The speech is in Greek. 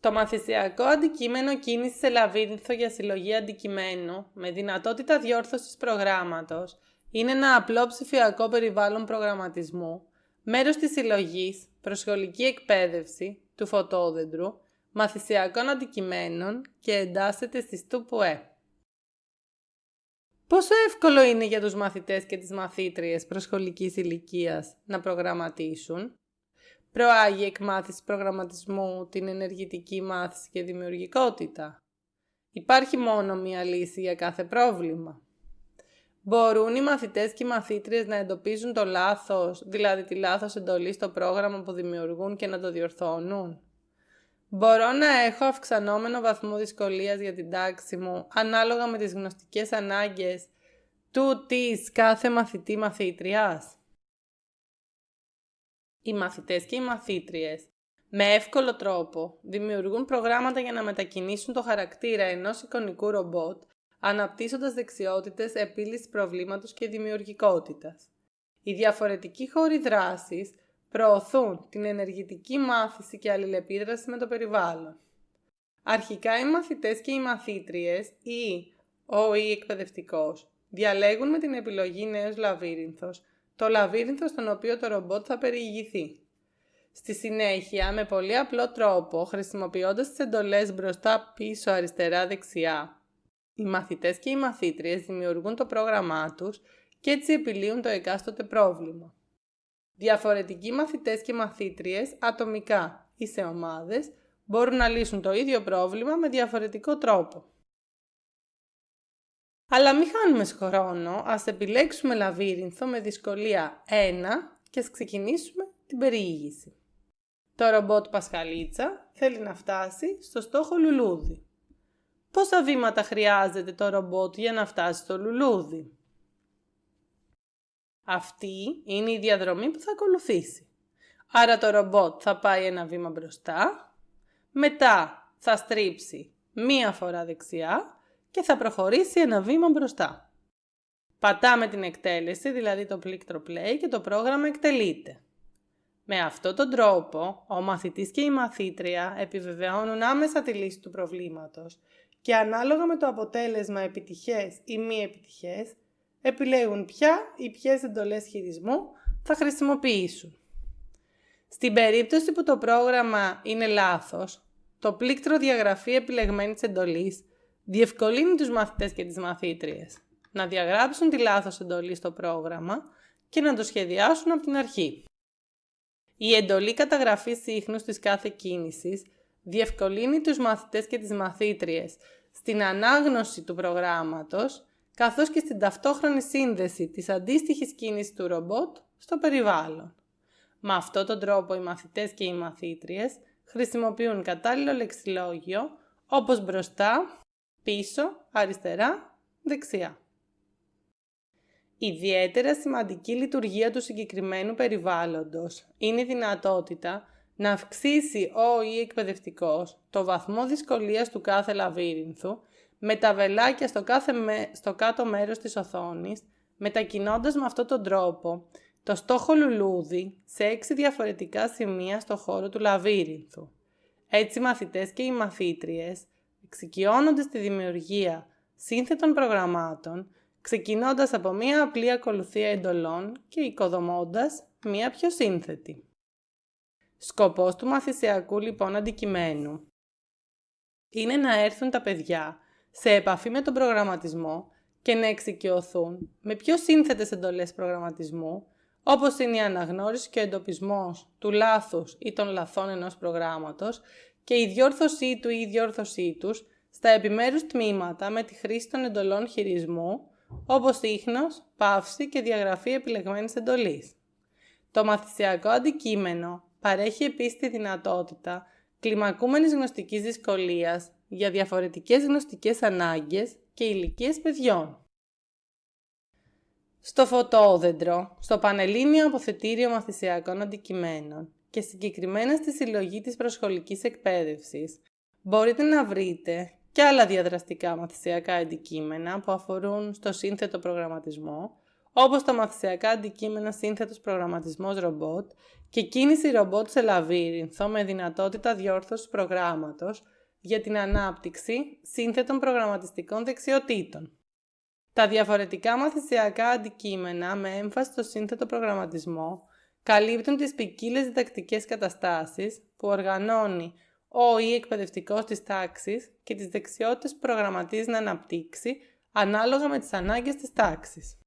Το μαθησιακό αντικείμενο κίνηση σε λαβύρινθο για συλλογή αντικειμένου με δυνατότητα διόρθωσης προγράμματος είναι ένα απλό ψηφιακό περιβάλλον προγραμματισμού, μέρος της συλλογής, προσχολική εκπαίδευση του φωτόδεντρου, μαθησιακών αντικειμένων και εντάσσεται στη ΣΤΟΥΠΟΕ. Πόσο εύκολο είναι για τους μαθητές και τις μαθήτριες προσχολικής ηλικίας να προγραμματίσουν; Προάγει εκμάθηση προγραμματισμού την ενεργητική μάθηση και δημιουργικότητα. Υπάρχει μόνο μία λύση για κάθε πρόβλημα. Μπορούν οι μαθητές και οι μαθήτριες να εντοπίζουν το λάθος, δηλαδή τη λάθος εντολή στο πρόγραμμα που δημιουργούν και να το διορθώνουν. Μπορώ να έχω αυξανόμενο βαθμό δυσκολίας για την τάξη μου, ανάλογα με τις γνωστικές ανάγκες του της κάθε μαθητή μαθήτριας. Οι μαθητές και οι μαθήτριες με εύκολο τρόπο δημιουργούν προγράμματα για να μετακινήσουν το χαρακτήρα ενός εικονικού ρομπότ αναπτύσσοντας δεξιότητες επίλυσης προβλήματος και δημιουργικότητας. Οι διαφορετικοί χώροι δράσης προωθούν την ενεργητική μάθηση και αλληλεπίδραση με το περιβάλλον. Αρχικά οι μαθητές και οι μαθήτριες ή ο ή εκπαιδευτικός διαλέγουν με την επιλογή νέος λαβύρινθος το λαβύρινθο στον οποίο το ρομπότ θα περιηγηθεί. Στη συνέχεια, με πολύ απλό τρόπο, χρησιμοποιώντας τις εντολές μπροστά, πίσω, αριστερά, δεξιά, οι μαθητές και οι μαθήτριες δημιουργούν το πρόγραμμά τους και έτσι επιλύουν το εκάστοτε πρόβλημα. Διαφορετικοί μαθητές και μαθήτριες, ατομικά ή σε ομάδες, μπορούν να λύσουν το ίδιο πρόβλημα με διαφορετικό τρόπο. Αλλά μην χάνουμε χρόνο, ας επιλέξουμε λαβύρινθο με δυσκολία 1 και ας ξεκινήσουμε την περιήγηση. Το ρομπότ Πασχαλίτσα θέλει να φτάσει στο στόχο λουλούδι. Πόσα βήματα χρειάζεται το ρομπότ για να φτάσει στο λουλούδι; Αυτή είναι η διαδρομή που θα ακολουθήσει. Άρα το ρομπότ θα πάει ένα βήμα μπροστά, μετά θα στρίψει μία φορά δεξιά και θα προχωρήσει ένα βήμα μπροστά. Πατάμε την εκτέλεση, δηλαδή το πλήκτρο play και το πρόγραμμα εκτελείται. Με αυτόν τον τρόπο, ο μαθητής και η μαθήτρια επιβεβαιώνουν άμεσα τη λύση του προβλήματος και ανάλογα με το αποτέλεσμα επιτυχές ή μη επιτυχές, επιλέγουν ποια ή ποιες εντολές χειρισμού θα χρησιμοποιήσουν. Στην περίπτωση που το πρόγραμμα είναι λάθος, το πλήκτρο διαγραφή επιλεγμένης εντολής διευκολύνει τους μαθητές και τις μαθήτριες να διαγράψουν τη λάθος εντολή στο πρόγραμμα και να το σχεδιάσουν από την αρχή. Η εντολή καταγραφής ίχνους της κάθε κίνησης διευκολύνει τους μαθητές και τις μαθήτριες στην ανάγνωση του προγράμματος καθώς και στην ταυτόχρονη σύνδεση της αντίστοιχης κίνησης του ρομπότ στο περιβάλλον. Με αυτόν τον τρόπο οι μαθητές και οι μαθήτριες χρησιμοποιούν κατάλληλο λεξιλόγιο όπως μπροστά, πίσω, αριστερά, δεξιά. Ιδιαίτερα σημαντική λειτουργία του συγκεκριμένου περιβάλλοντος είναι η δυνατότητα να αυξήσει ο ή εκπαιδευτικός το βαθμό δυσκολίας του κάθε λαβύρινθου με τα βελάκια στο, κάθε στο κάτω μέρος της οθόνης, μετακινώντας με αυτόν τον τρόπο το στόχο λουλούδι σε έξι διαφορετικά σημεία στο χώρο του λαβύρινθου. Έτσι οι μαθητές και οι μαθήτριες εξοικειώνονται στη δημιουργία σύνθετων προγραμμάτων, ξεκινώντας από μία απλή ακολουθία εντολών και οικοδομώντας μία πιο σύνθετη. Σκοπός του μαθησιακού λοιπόν αντικειμένου είναι να έρθουν τα παιδιά σε επαφή με τον προγραμματισμό και να εξοικειωθούν με πιο σύνθετες εντολές προγραμματισμού, όπως είναι η αναγνώριση και ο εντοπισμός του λάθους ή των λαθών ενός προγράμματος και η διόρθωσή του ή η διόρθωσή τους στα επιμέρους τμήματα με τη χρήση των εντολών χειρισμού, όπως ίχνος, παύση και διαγραφή επιλεγμένης εντολής. Το μαθησιακό αντικείμενο παρέχει επίσης τη δυνατότητα κλιμακούμενης γνωστικής δυσκολίας για διαφορετικές γνωστικές ανάγκες και ηλικίες παιδιών. Στο φωτόδεντρο, στο Πανελλήνιο Αποθετήριο Μαθησιακών Αντικειμένων και συγκεκριμένα στη συλλογή της προσχολικής εκπαίδευσης, μπορείτε να βρείτε και άλλα διαδραστικά μαθησιακά αντικείμενα που αφορούν στο σύνθετο προγραμματισμό, όπως τα μαθησιακά αντικείμενα σύνθετος προγραμματισμός ρομπότ και κίνηση ρομπότ σε λαβύρινθο με δυνατότητα διόρθωσης προγράμματος για την ανάπτυξη σύνθετων προγραμματιστικών δεξιοτήτων. Τα διαφορετικά μαθησιακά αντικείμενα με έμφαση στο σύνθετο προγραμματισμό καλύπτουν τις ποικίλες διδακτικές καταστάσεις που οργανώνει ο ή εκπαιδευτικός της τάξης και τις δεξιότητες που προγραμματίζει να αναπτύξει ανάλογα με τις ανάγκες της τάξης.